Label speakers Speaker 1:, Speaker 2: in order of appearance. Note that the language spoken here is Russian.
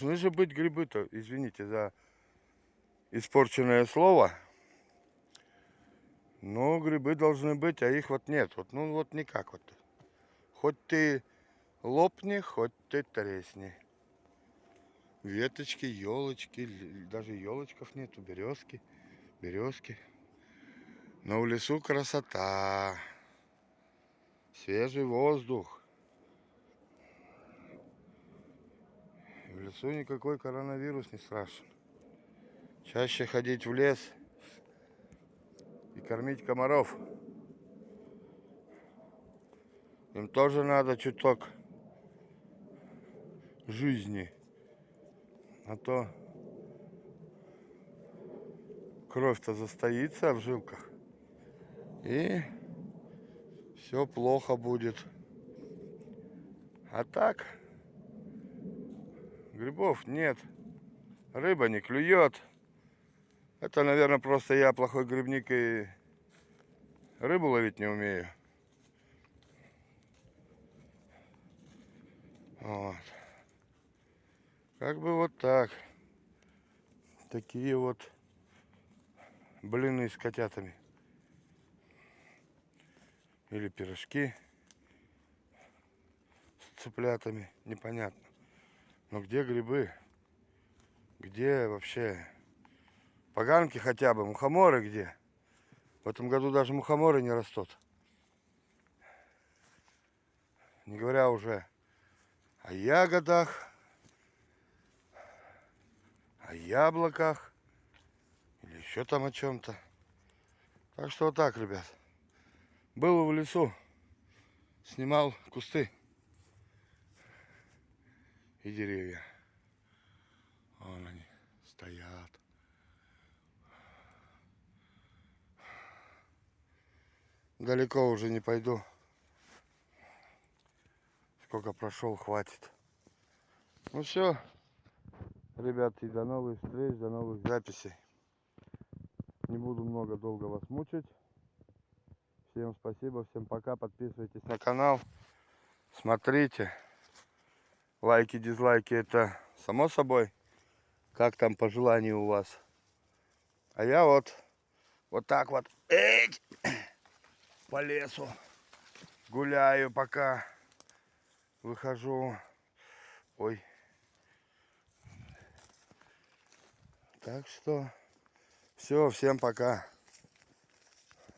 Speaker 1: Должны же быть грибы-то, извините за испорченное слово. Но грибы должны быть, а их вот нет. Вот, ну вот никак вот. Хоть ты лопни, хоть ты тресни. Веточки, елочки, даже елочков нету, березки, березки. Но в лесу красота, свежий воздух. Лесу никакой коронавирус не страшен. Чаще ходить в лес и кормить комаров. Им тоже надо чуток жизни. А то кровь-то застоится в жилках. И все плохо будет. А так Грибов нет. Рыба не клюет. Это, наверное, просто я плохой грибник и рыбу ловить не умею. Вот. Как бы вот так. Такие вот блины с котятами. Или пирожки с цыплятами. Непонятно. Но где грибы? Где вообще поганки хотя бы? Мухоморы где? В этом году даже мухоморы не растут. Не говоря уже о ягодах, о яблоках или еще там о чем-то. Так что вот так, ребят. Был в лесу, снимал кусты и деревья. Вон они стоят. Далеко уже не пойду. Сколько прошел, хватит. Ну все, ребят, и до новых встреч, до новых записей. Не буду много долго вас мучить. Всем спасибо, всем пока. Подписывайтесь на канал. Смотрите. Лайки, дизлайки это само собой. Как там по желанию у вас. А я вот вот так вот эть, по лесу гуляю пока выхожу. Ой. Так что все, всем пока.